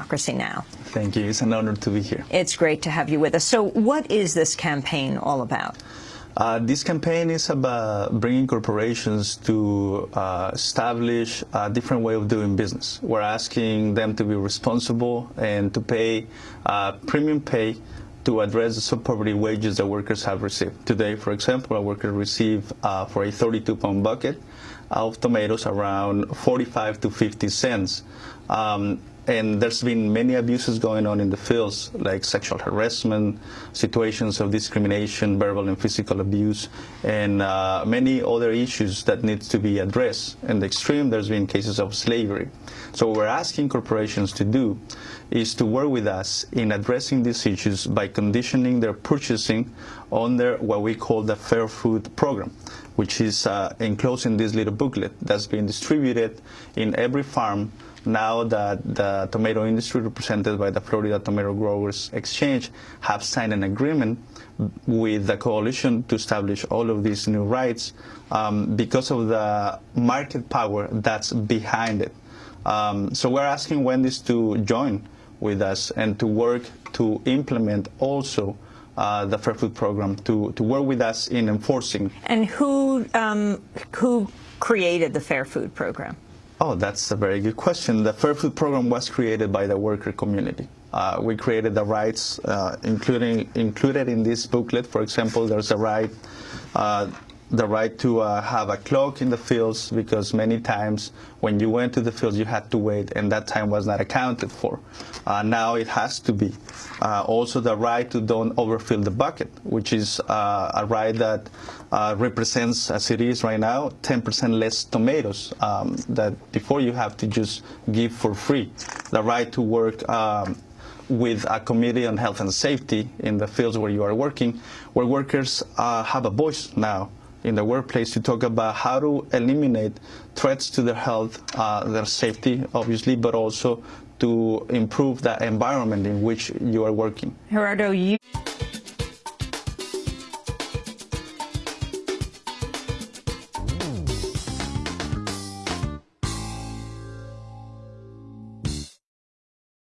Democracy Now! Thank you. It's an honor to be here. It's great to have you with us. So what is this campaign all about? Uh, this campaign is about bringing corporations to uh, establish a different way of doing business. We're asking them to be responsible and to pay uh, premium pay to address the sub-poverty wages that workers have received. Today, for example, a worker receive uh, for a 32-pound bucket of tomatoes around 45 to 50 cents. Um, and there's been many abuses going on in the fields, like sexual harassment, situations of discrimination, verbal and physical abuse, and uh, many other issues that need to be addressed. In the extreme, there's been cases of slavery. So what we're asking corporations to do is to work with us in addressing these issues by conditioning their purchasing under what we call the Fair Food Program, which is uh, enclosed in this little booklet that's being distributed in every farm now that the tomato industry represented by the Florida Tomato Growers Exchange have signed an agreement with the coalition to establish all of these new rights um, because of the market power that's behind it. Um, so we're asking Wendy's to join with us and to work to implement also uh, the Fair Food Program, to, to work with us in enforcing. And who, um, who created the Fair Food Program? Oh, that's a very good question. The Fair Food Program was created by the worker community. Uh, we created the rights, uh, including included in this booklet. For example, there's a right uh, the right to uh, have a clock in the fields because many times when you went to the fields you had to wait and that time was not accounted for. Uh, now it has to be. Uh, also the right to don't overfill the bucket, which is uh, a right that uh, represents, as it is right now, 10% less tomatoes um, that before you have to just give for free. The right to work um, with a committee on health and safety in the fields where you are working, where workers uh, have a voice now in the workplace to talk about how to eliminate threats to their health, uh, their safety, obviously, but also to improve the environment in which you are working. Gerardo, you